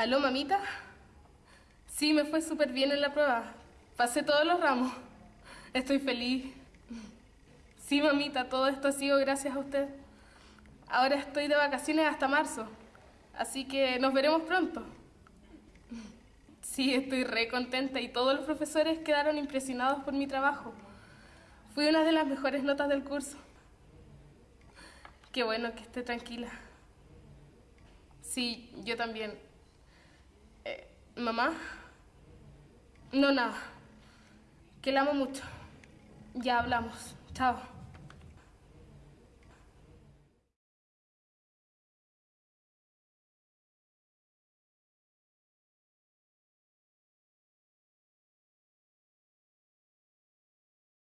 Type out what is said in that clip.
¿Aló, mamita? Sí, me fue súper bien en la prueba. Pasé todos los ramos. Estoy feliz. Sí, mamita, todo esto ha sido gracias a usted. Ahora estoy de vacaciones hasta marzo, así que nos veremos pronto. Sí, estoy re contenta y todos los profesores quedaron impresionados por mi trabajo. Fui una de las mejores notas del curso. Qué bueno que esté tranquila. Sí, yo también. ¿Mamá? No, nada. Que la amo mucho. Ya hablamos. Chao.